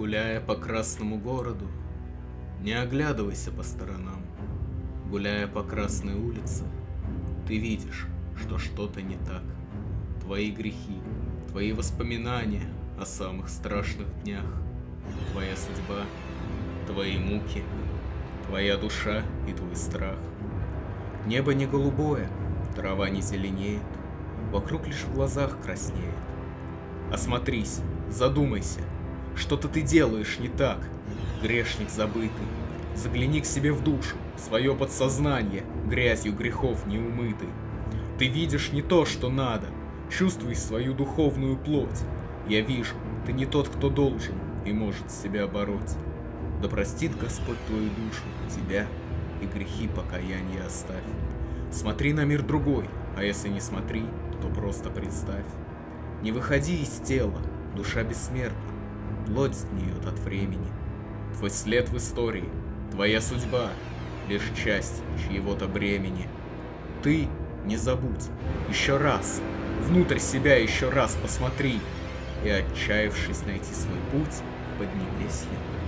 Гуляя по красному городу, не оглядывайся по сторонам. Гуляя по красной улице, ты видишь, что что-то не так. Твои грехи, твои воспоминания о самых страшных днях, твоя судьба, твои муки, твоя душа и твой страх. Небо не голубое, трава не зеленеет, вокруг лишь в глазах краснеет. Осмотрись, задумайся, что-то ты делаешь не так, грешник забытый. Загляни к себе в душу, в свое подсознание, грязью грехов неумытый. Ты видишь не то, что надо, чувствуй свою духовную плоть. Я вижу, ты не тот, кто должен и может себя бороть. Да простит Господь твою душу, тебя и грехи покаяния оставь. Смотри на мир другой, а если не смотри, то просто представь. Не выходи из тела, душа бессмертна, плоть гниет от времени. Твой след в истории, твоя судьба — лишь часть чьего-то бремени. Ты не забудь, еще раз, внутрь себя еще раз посмотри, и, отчаявшись найти свой путь, поднимись я.